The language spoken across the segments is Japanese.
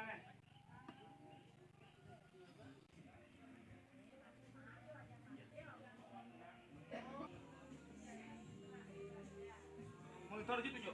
Mau taruh situ, Jok. Tunjuk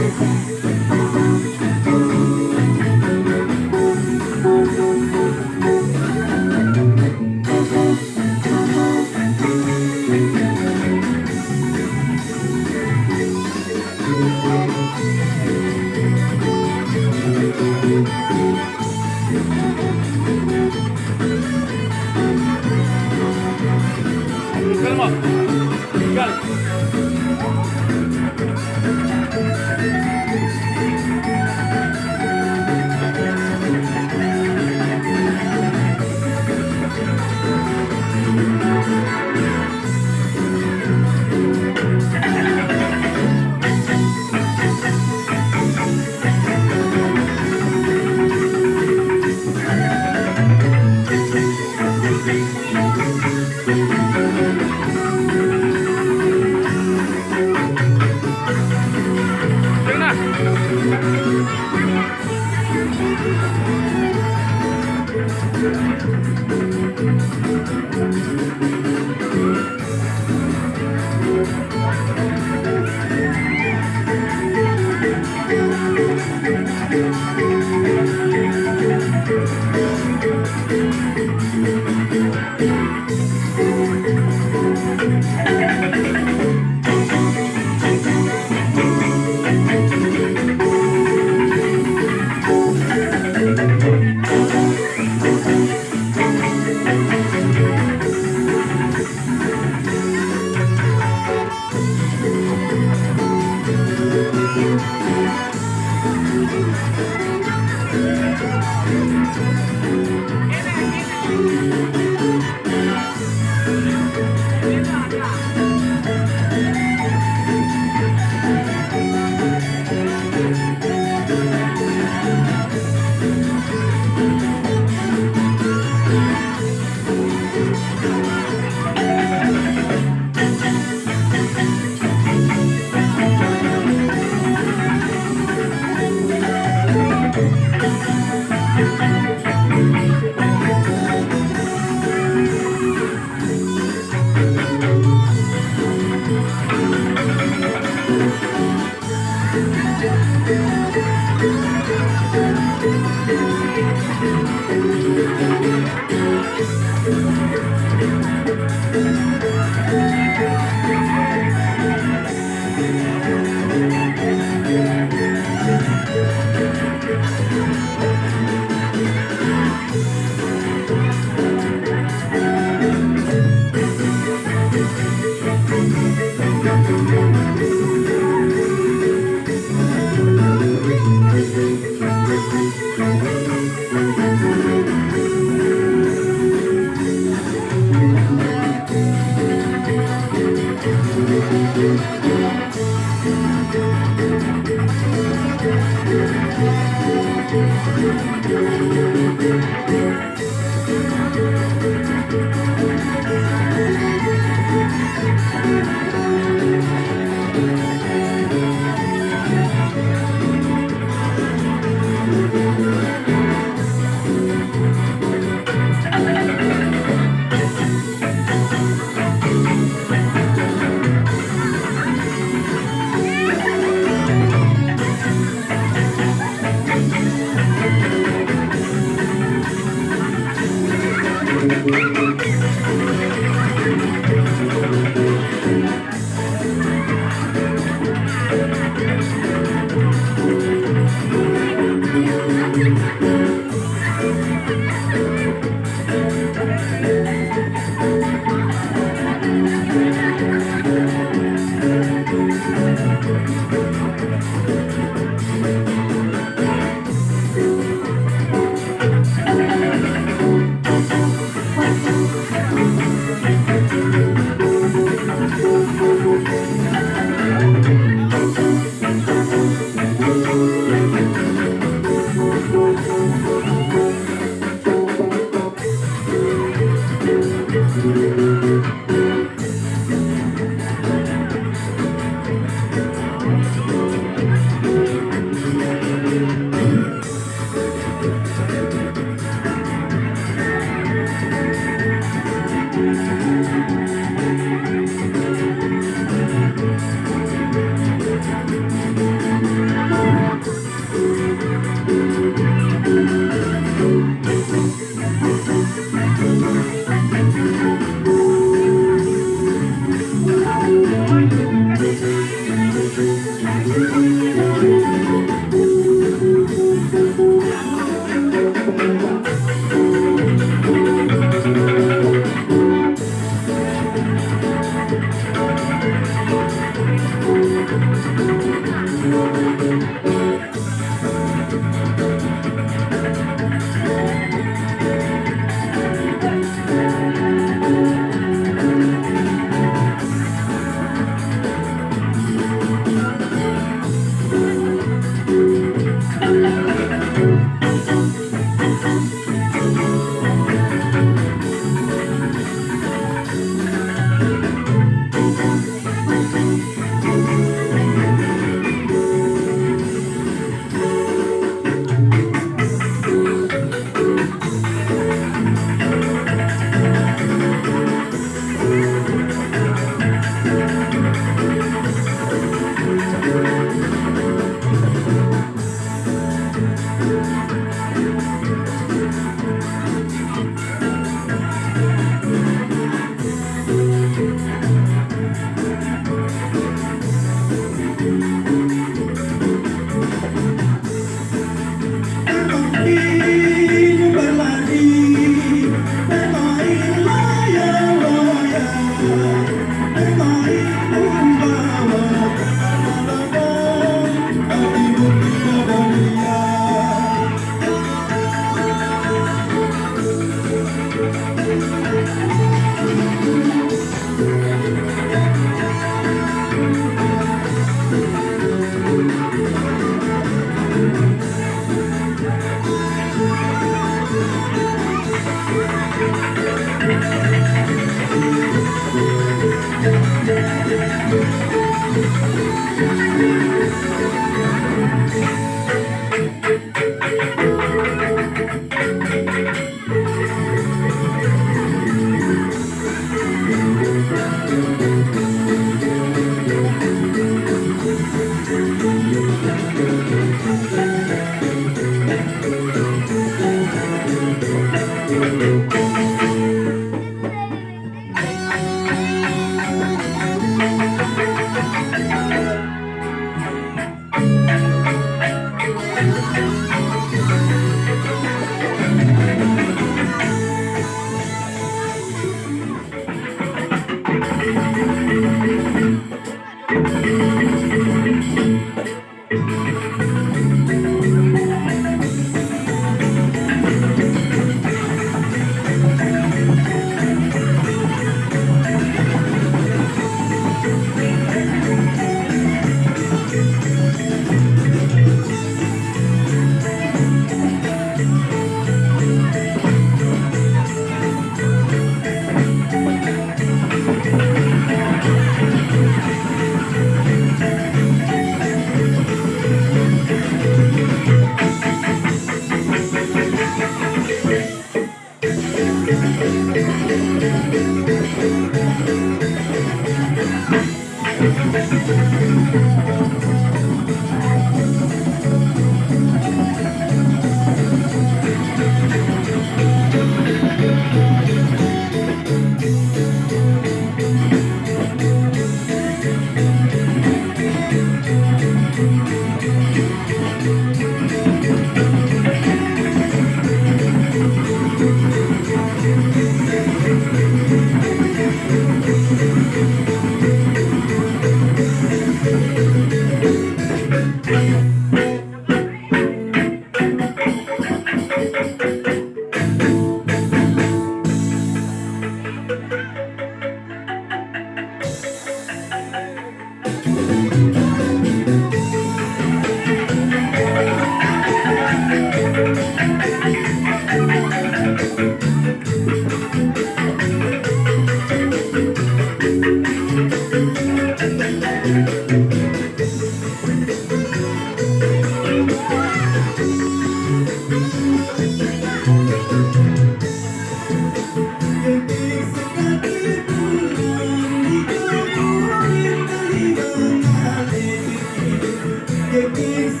It's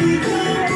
you.